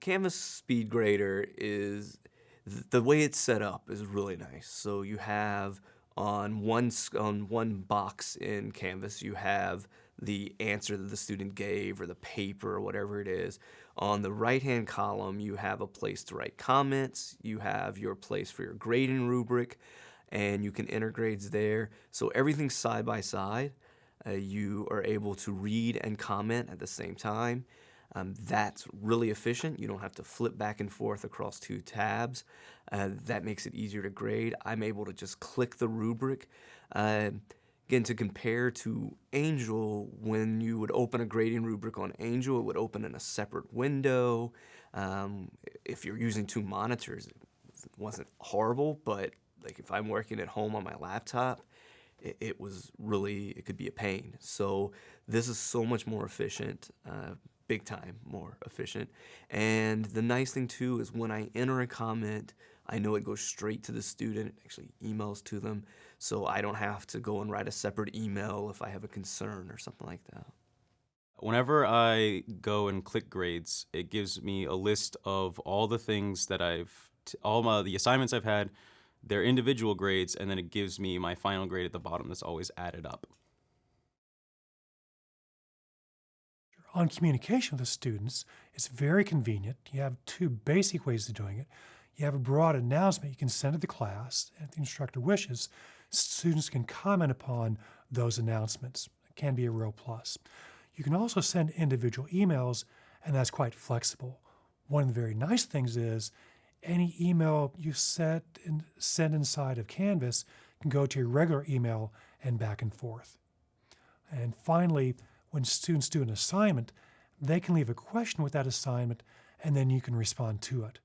Canvas Speed Grader is the way it's set up is really nice. So you have on one on one box in Canvas, you have the answer that the student gave or the paper or whatever it is. On the right-hand column, you have a place to write comments. You have your place for your grading rubric, and you can enter grades there. So everything's side by side. Uh, you are able to read and comment at the same time. Um, that's really efficient. You don't have to flip back and forth across two tabs. Uh, that makes it easier to grade. I'm able to just click the rubric. Uh, again, to compare to Angel, when you would open a grading rubric on Angel, it would open in a separate window. Um, if you're using two monitors, it wasn't horrible, but like if I'm working at home on my laptop, it, was really, it could be a pain. So this is so much more efficient. Uh, big time more efficient. And the nice thing too is when I enter a comment, I know it goes straight to the student, actually emails to them, so I don't have to go and write a separate email if I have a concern or something like that. Whenever I go and click grades, it gives me a list of all the things that I've, all my, the assignments I've had, their individual grades, and then it gives me my final grade at the bottom that's always added up. On communication with the students, it's very convenient. You have two basic ways of doing it. You have a broad announcement you can send to the class, if the instructor wishes. Students can comment upon those announcements. It can be a real plus. You can also send individual emails, and that's quite flexible. One of the very nice things is any email you set and send inside of Canvas can go to your regular email and back and forth. And finally, when students do an assignment, they can leave a question with that assignment and then you can respond to it.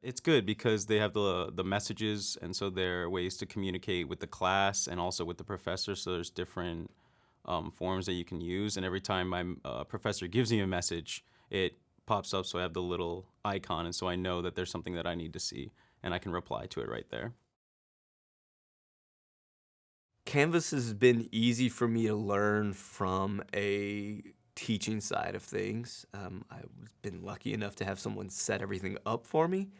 It's good because they have the the messages and so there are ways to communicate with the class and also with the professor so there's different um, forms that you can use and every time my uh, professor gives me a message it pops up so I have the little icon and so I know that there's something that I need to see and I can reply to it right there. Canvas has been easy for me to learn from a teaching side of things. Um, I've been lucky enough to have someone set everything up for me.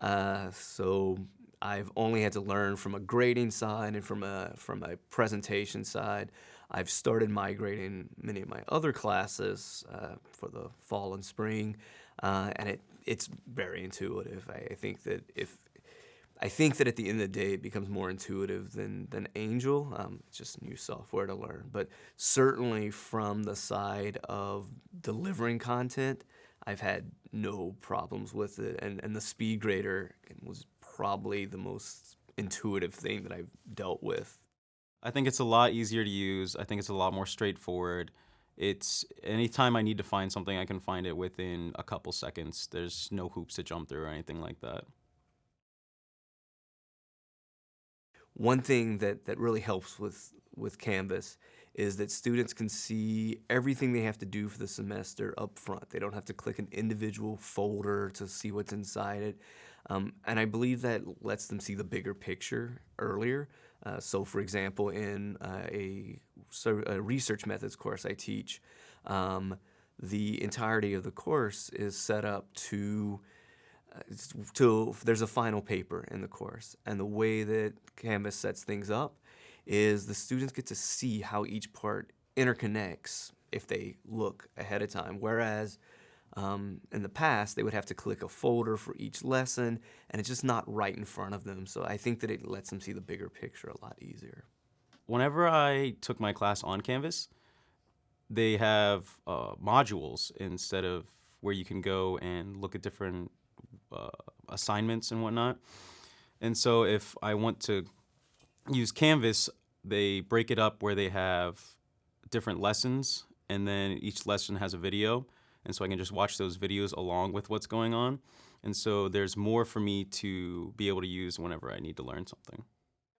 Uh, so I've only had to learn from a grading side and from a, from a presentation side. I've started migrating many of my other classes uh, for the fall and spring, uh, and it, it's very intuitive. I, I think that if I think that at the end of the day, it becomes more intuitive than, than Angel. Um, it's just new software to learn. But certainly from the side of delivering content, I've had no problems with it. And, and the speed grader was probably the most intuitive thing that I've dealt with. I think it's a lot easier to use. I think it's a lot more straightforward. It's anytime I need to find something, I can find it within a couple seconds. There's no hoops to jump through or anything like that. One thing that, that really helps with, with Canvas is that students can see everything they have to do for the semester up front. They don't have to click an individual folder to see what's inside it. Um, and I believe that lets them see the bigger picture earlier. Uh, so for example, in uh, a, so a, research methods course I teach, um, the entirety of the course is set up to to there's a final paper in the course and the way that Canvas sets things up is the students get to see how each part interconnects if they look ahead of time whereas um, in the past they would have to click a folder for each lesson and it's just not right in front of them so I think that it lets them see the bigger picture a lot easier. Whenever I took my class on Canvas they have uh, modules instead of where you can go and look at different uh, assignments and whatnot. And so if I want to use Canvas, they break it up where they have different lessons and then each lesson has a video. And so I can just watch those videos along with what's going on. And so there's more for me to be able to use whenever I need to learn something.